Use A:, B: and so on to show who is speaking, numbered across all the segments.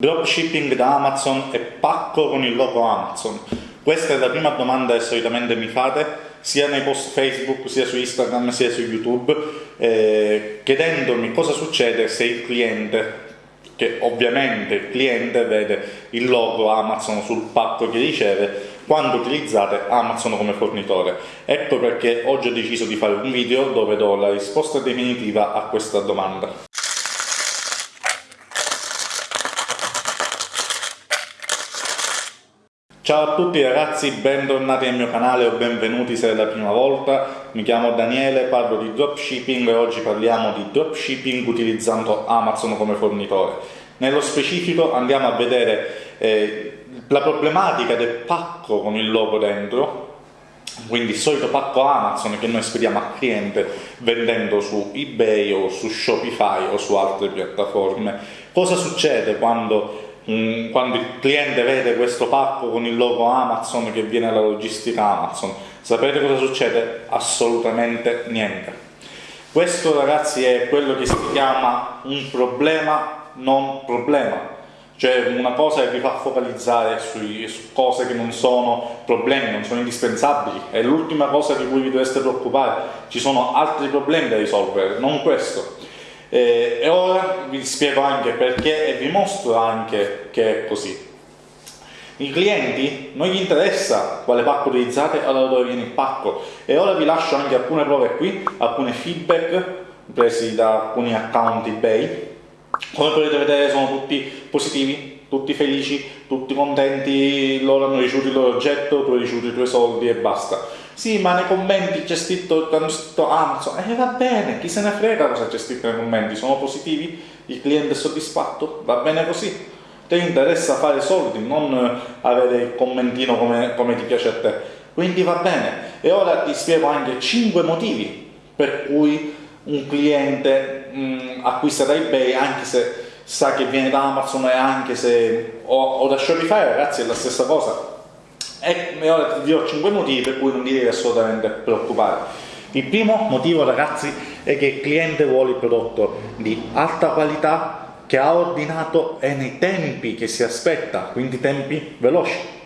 A: Dropshipping da Amazon e pacco con il logo Amazon? Questa è la prima domanda che solitamente mi fate, sia nei post Facebook, sia su Instagram, sia su YouTube, eh, chiedendomi cosa succede se il cliente, che ovviamente il cliente vede il logo Amazon sul pacco che riceve, quando utilizzate Amazon come fornitore. Ecco perché oggi ho deciso di fare un video dove do la risposta definitiva a questa domanda. Ciao a tutti ragazzi, bentornati nel mio canale o benvenuti se è la prima volta. Mi chiamo Daniele, parlo di dropshipping e oggi parliamo di dropshipping utilizzando Amazon come fornitore. Nello specifico andiamo a vedere eh, la problematica del pacco con il logo dentro, quindi il solito pacco Amazon che noi spediamo al cliente vendendo su eBay o su Shopify o su altre piattaforme. Cosa succede quando Quando il cliente vede questo pacco con il logo Amazon che viene dalla logistica Amazon, sapete cosa succede? Assolutamente niente. Questo ragazzi è quello che si chiama un problema non problema, cioè una cosa che vi fa focalizzare sui, su cose che non sono problemi, non sono indispensabili, è l'ultima cosa di cui vi dovreste preoccupare, ci sono altri problemi da risolvere, non questo. Eh, e ora vi spiego anche perché e vi mostro anche che è così. I clienti non gli interessa quale pacco utilizzate o da dove viene il pacco e ora vi lascio anche alcune prove qui, alcune feedback presi da alcuni account eBay. Come potete vedere sono tutti positivi, tutti felici, tutti contenti, loro hanno ricevuto il loro oggetto, tu hai ricevuto i tuoi soldi e basta sì, ma nei commenti c'è scritto, hanno scritto Amazon, e eh, va bene, chi se ne frega cosa c'è scritto nei commenti, sono positivi, il cliente è soddisfatto, va bene così. Ti interessa fare soldi, non avere il commentino come, come ti piace a te. Quindi va bene. E ora ti spiego anche 5 motivi per cui un cliente mh, acquista da eBay anche se sa che viene da Amazon e anche se o, o da Shopify, ragazzi, è la stessa cosa e ora ti dirò 5 motivi per cui non ti devi assolutamente preoccupare. Il primo motivo ragazzi è che il cliente vuole il prodotto di alta qualità che ha ordinato e nei tempi che si aspetta, quindi tempi veloci.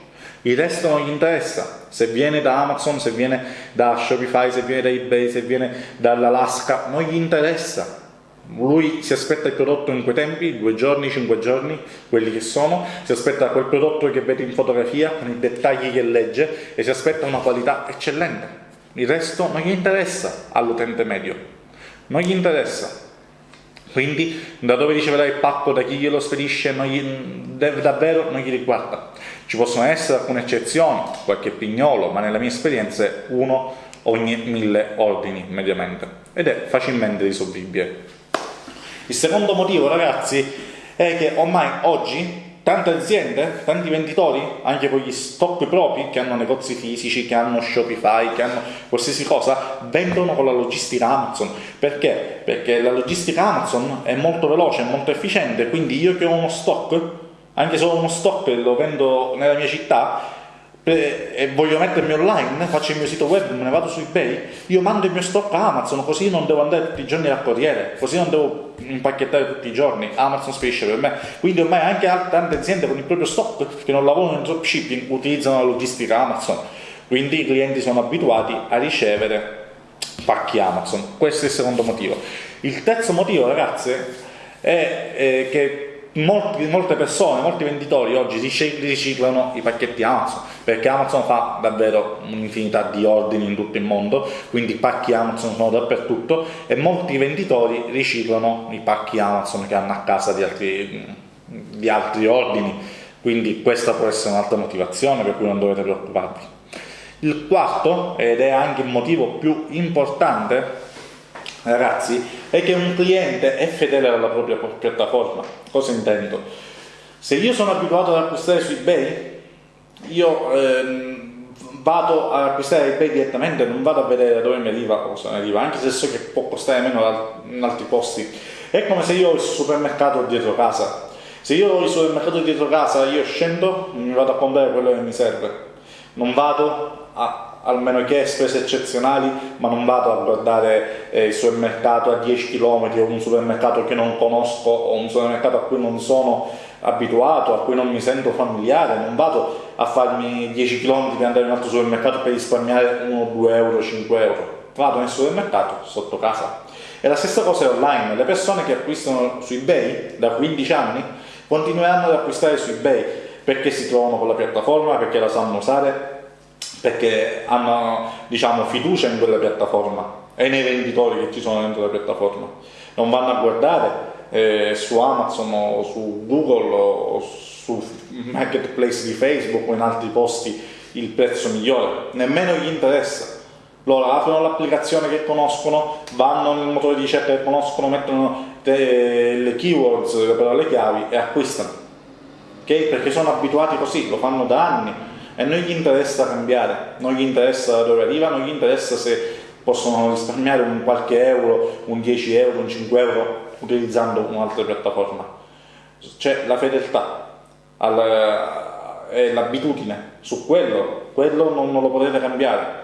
A: Il resto non gli interessa, se viene da Amazon, se viene da Shopify, se viene da eBay, se viene dall'Alaska, non gli interessa lui si aspetta il prodotto in quei tempi, due giorni, cinque giorni, quelli che sono, si aspetta quel prodotto che vede in fotografia, con i dettagli che legge e si aspetta una qualità eccellente. Il resto non gli interessa all'utente medio, non gli interessa. Quindi da dove riceverà il pacco, da chi glielo spedisce, non gli, davvero non gli riguarda. Ci possono essere alcune eccezioni, qualche pignolo, ma nella mia esperienza è uno ogni mille ordini mediamente ed è facilmente risolvibile. Il secondo motivo, ragazzi, è che ormai oggi tante aziende, tanti venditori, anche con gli stock propri, che hanno negozi fisici, che hanno Shopify, che hanno qualsiasi cosa, vendono con la logistica Amazon. Perché? Perché la logistica Amazon è molto veloce, molto efficiente, quindi io che ho uno stock, anche se ho uno stock e lo vendo nella mia città, e voglio mettermi online, faccio il mio sito web, me ne vado su eBay, io mando il mio stock a Amazon, così non devo andare tutti i giorni al corriere, così non devo impacchettare tutti i giorni, Amazon spedisce per me. Quindi ormai anche tante aziende con il proprio stock che non lavorano in dropshipping utilizzano la logistica Amazon, quindi i clienti sono abituati a ricevere pacchi Amazon. Questo è il secondo motivo. Il terzo motivo, ragazzi, è, è che molti, molte persone, molti venditori oggi riciclano i pacchetti Amazon perché Amazon fa davvero un'infinità di ordini in tutto il mondo quindi i pacchi Amazon sono dappertutto e molti venditori riciclano i pacchi Amazon che hanno a casa di altri, di altri ordini. Quindi questa può essere un'altra motivazione per cui non dovete preoccuparvi. Il quarto ed è anche il motivo più importante ragazzi, è che un cliente è fedele alla propria piattaforma. Cosa intendo? Se io sono abituato ad acquistare su eBay, io ehm, vado ad acquistare eBay direttamente, non vado a vedere da dove mi arriva cosa mi arriva, anche se so che può costare meno in altri posti. È come se io ho il supermercato dietro casa. Se io ho il supermercato dietro casa, io scendo, mi vado a comprare quello che mi serve. Non vado a almeno che spese eccezionali, ma non vado a guardare eh, il supermercato a 10 km o un supermercato che non conosco o un supermercato a cui non sono abituato, a cui non mi sento familiare, non vado a farmi 10 km per andare in un altro supermercato per risparmiare 1, 2 euro, 5 euro. Vado nel supermercato sotto casa. E la stessa cosa è online, le persone che acquistano su eBay da 15 anni continueranno ad acquistare su eBay perché si trovano con la piattaforma, perché la sanno usare, perché hanno diciamo, fiducia in quella piattaforma e nei venditori che ci sono dentro la piattaforma. Non vanno a guardare eh, su Amazon o su Google o su marketplace di Facebook o in altri posti il prezzo migliore, nemmeno gli interessa. Loro aprono l'applicazione che conoscono, vanno nel motore di ricerca che conoscono, mettono le keywords, le parole chiavi e acquistano. Okay? Perché sono abituati così, lo fanno da anni e non gli interessa cambiare, non gli interessa da dove arriva, non gli interessa se possono risparmiare un qualche euro, un 10 euro, un 5 euro utilizzando un'altra piattaforma. C'è la fedeltà e l'abitudine su quello, quello non, non, lo potete cambiare.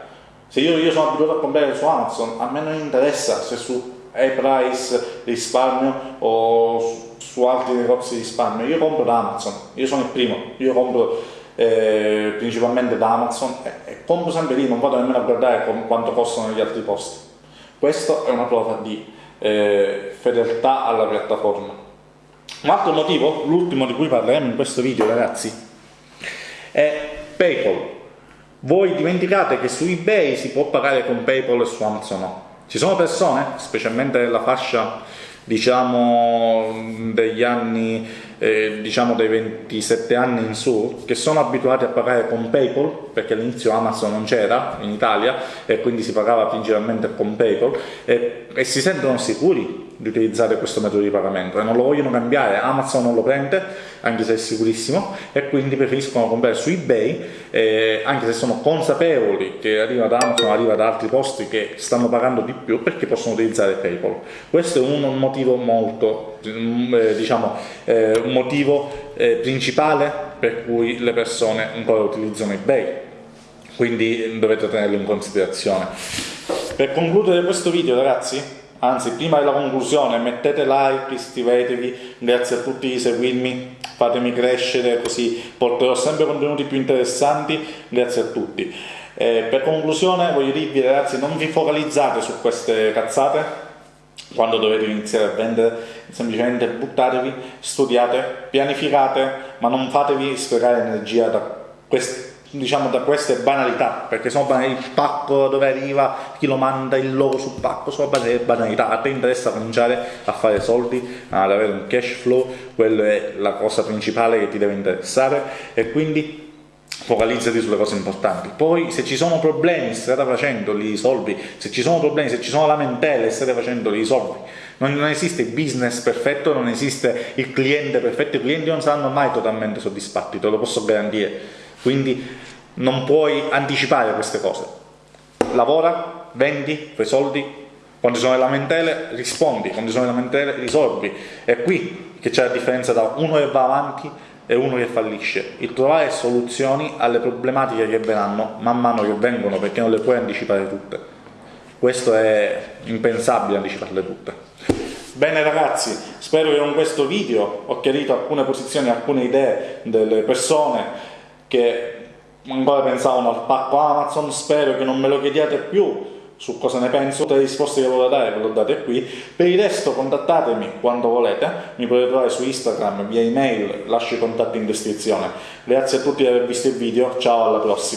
A: Se io, io sono abituato a comprare su Amazon, a me non interessa se su iPrice risparmio o su, altri negozi risparmio, io compro da Amazon, io sono il primo, io compro eh, principalmente da Amazon e, e, compro sempre lì, non vado nemmeno a guardare quanto costano gli altri posti. Questa è una prova di eh, fedeltà alla piattaforma. Un altro motivo, l'ultimo di cui parleremo in questo video ragazzi, è PayPal. Voi dimenticate che su eBay si può pagare con PayPal e su Amazon no. Ci sono persone, specialmente nella fascia diciamo degli anni eh, diciamo dai 27 anni in su che sono abituati a pagare con Paypal perché all'inizio Amazon non c'era in Italia e quindi si pagava principalmente con Paypal e, e si sentono sicuri di utilizzare questo metodo di pagamento e non lo vogliono cambiare, Amazon non lo prende anche se è sicurissimo e quindi preferiscono comprare su ebay eh, anche se sono consapevoli che arriva da Amazon, arriva da altri posti che stanno pagando di più perché possono utilizzare Paypal. Questo è un motivo molto diciamo eh, un motivo eh, principale per cui le persone ancora utilizzano ebay quindi dovete tenerlo in considerazione per concludere questo video ragazzi anzi prima della conclusione mettete like, iscrivetevi, grazie a tutti di seguirmi, fatemi crescere così porterò sempre contenuti più interessanti, grazie a tutti. Eh, per conclusione voglio dirvi ragazzi non vi focalizzate su queste cazzate, quando dovete iniziare a vendere, semplicemente buttatevi, studiate, pianificate, ma non fatevi sprecare energia da queste diciamo da queste banalità perché sono banalità, il pacco dove arriva chi lo manda il logo sul pacco sono banalità. A te interessa cominciare a fare soldi ad avere un cash flow quello è la cosa principale che ti deve interessare e quindi focalizzati sulle cose importanti. Poi se ci sono problemi strada facendo li risolvi se ci sono problemi se ci sono lamentele strada facendo li risolvi non, non esiste il business perfetto non esiste il cliente perfetto. I clienti non saranno mai totalmente soddisfatti te lo posso garantire. Quindi non puoi anticipare queste cose. Lavora, vendi, fai soldi, quando ci sono le lamentele rispondi, quando ci sono le lamentele risolvi. È qui che c'è la differenza tra uno che va avanti e uno che fallisce. Il trovare soluzioni alle problematiche che verranno man mano che vengono perché non le puoi anticipare tutte. Questo è impensabile anticiparle tutte. Bene ragazzi, spero che con questo video ho chiarito alcune posizioni, alcune idee delle persone che ancora pensavano al pacco Amazon, spero che non me lo chiediate più su cosa ne penso, tutte le risposte che volevo dare ve le ho date qui, per il resto contattatemi quando volete, mi potete trovare su Instagram, via email, lascio i contatti in descrizione. Grazie a tutti per aver visto il video, ciao alla prossima!